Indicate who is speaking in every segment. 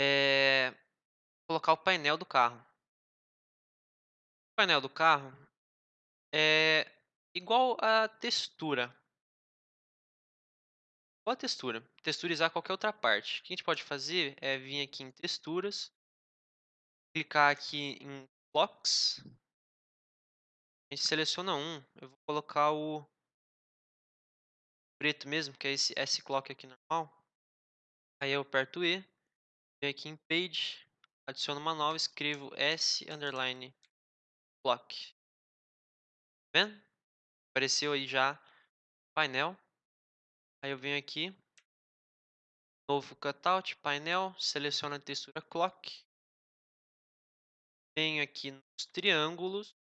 Speaker 1: é colocar o painel do carro. O painel do carro é igual a textura. Igual a textura. Texturizar qualquer outra parte. O que a gente pode fazer é vir aqui em texturas, clicar aqui em blocks, a gente seleciona um, eu vou colocar o preto mesmo, que é esse S-Clock aqui normal. Aí eu aperto E, venho aqui em Page, adiciono uma nova, escrevo S underline Clock. Tá vendo? Apareceu aí já painel. Aí eu venho aqui, novo cutout, painel, seleciono a textura Clock. Venho aqui nos triângulos,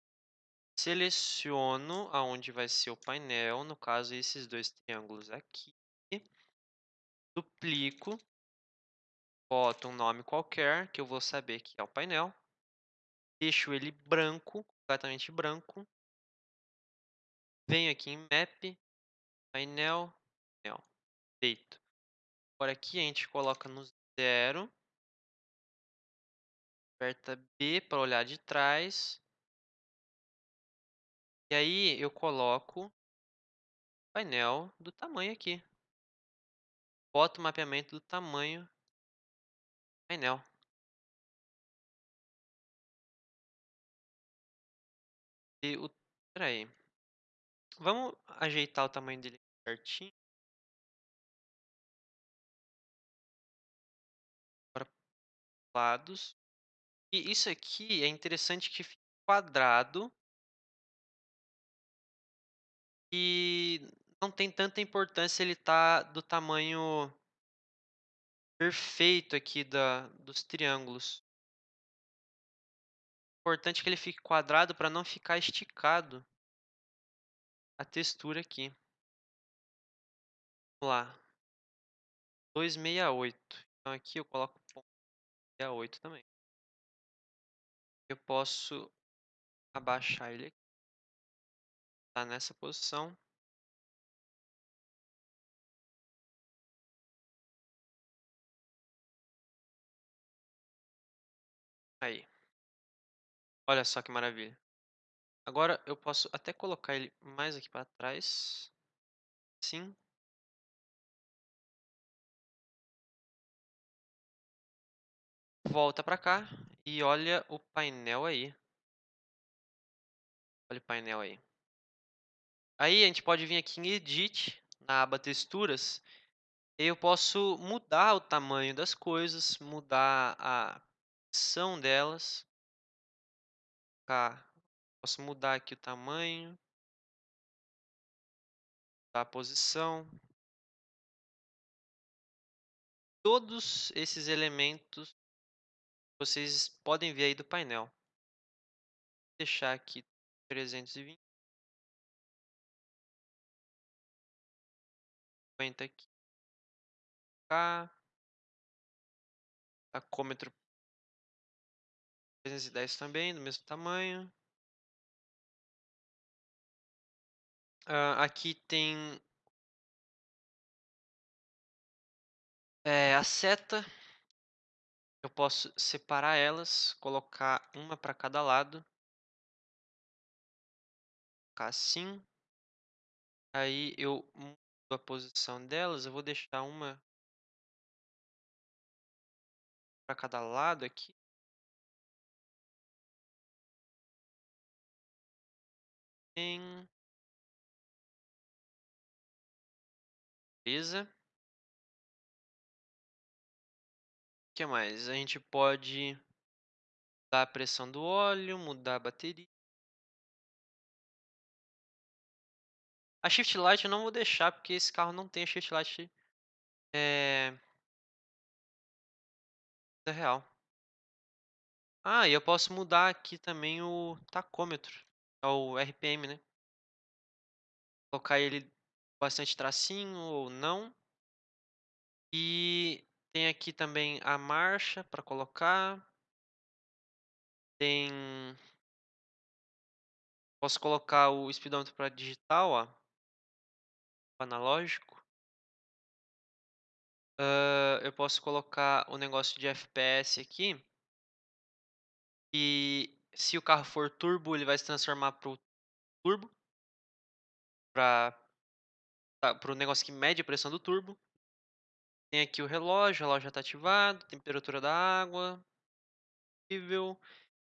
Speaker 1: seleciono aonde vai ser o painel, no caso esses dois triângulos aqui. Duplico, boto um nome qualquer, que eu vou saber que é o painel. Deixo ele branco, completamente branco. Venho aqui em Map, painel, painel, feito. Agora aqui a gente coloca no zero. Aperta B para olhar de trás. E aí eu coloco painel do tamanho aqui. Boto o mapeamento do tamanho painel. E o... Espera aí. Vamos ajeitar o tamanho dele certinho. Para lados. E isso aqui é interessante que fique quadrado. E não tem tanta importância ele tá do tamanho perfeito aqui da, dos triângulos. Importante que ele fique quadrado para não ficar esticado a textura aqui. Vamos lá. 268. Então aqui eu coloco 68 também. Eu posso abaixar ele aqui. Tá nessa posição. Aí. Olha só que maravilha. Agora eu posso até colocar ele mais aqui para trás. Sim. Volta para cá e olha o painel aí. Olha o painel aí. Aí a gente pode vir aqui em Edit, na aba Texturas, eu posso mudar o tamanho das coisas, mudar a posição delas. Tá. Posso mudar aqui o tamanho, mudar a posição. Todos esses elementos vocês podem ver aí do painel. Vou deixar aqui 320. 50 aqui. Cá. Tacômetro 310 também, do mesmo tamanho. Uh, aqui tem é, a seta. Eu posso separar elas, colocar uma para cada lado. Colocar assim. Aí eu mudo a posição delas. Eu vou deixar uma para cada lado aqui. Em... Beleza. O que mais? A gente pode mudar a pressão do óleo, mudar a bateria. A Shift Light eu não vou deixar, porque esse carro não tem a Shift Light é... real. Ah, e eu posso mudar aqui também o tacômetro, o RPM, né? Colocar ele bastante tracinho ou não. E tem aqui também a marcha para colocar. Tem posso colocar o speedômetro para digital, ó, analógico. Hã, eu posso colocar o negócio de FPS aqui e se o carro for turbo, ele vai se transformar para o turbo. Pra tá, para o negócio que mede a pressão do turbo. Tem aqui o relógio, o relógio já está ativado, temperatura da água. Nível.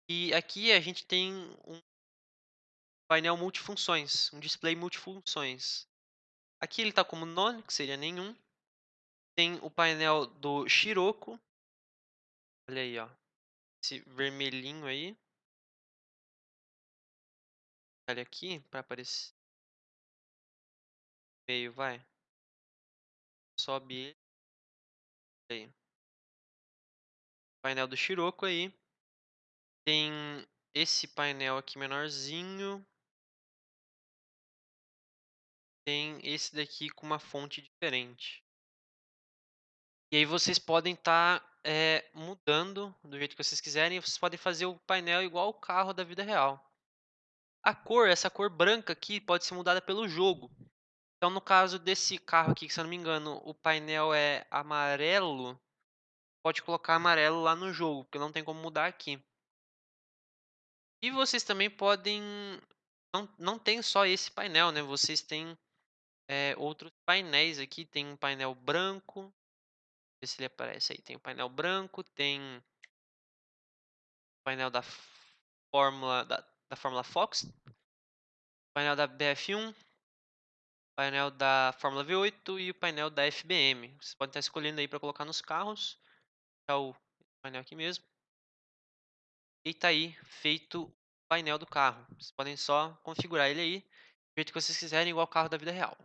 Speaker 1: E aqui a gente tem um painel multifunções, um display multifunções. Aqui ele está como none, que seria nenhum. Tem o painel do Scirocco. Olha aí, ó. Esse vermelhinho aí. Olha aqui para aparecer. Meio, vai. Sobe ele. Aí. Painel do Scirocco aí. Tem esse painel aqui menorzinho. Tem esse daqui com uma fonte diferente. E aí vocês podem estar tá, é, mudando do jeito que vocês quiserem. Vocês podem fazer o painel igual o carro da vida real. A cor, essa cor branca aqui, pode ser mudada pelo jogo. Então, no caso desse carro aqui, que se eu não me engano, o painel é amarelo, pode colocar amarelo lá no jogo, porque não tem como mudar aqui. E vocês também podem... Não, não tem só esse painel, né? Vocês têm é, outros painéis aqui. Tem um painel branco. Ver se ele aparece aí. Tem o painel branco, tem o painel da Fórmula, da, da Fórmula Fox, painel da BF1, painel da Fórmula V8 e o painel da FBM. Vocês podem estar escolhendo aí para colocar nos carros. Tá o painel aqui mesmo. E tá aí feito o painel do carro. Vocês podem só configurar ele aí do jeito que vocês quiserem, igual o carro da vida real.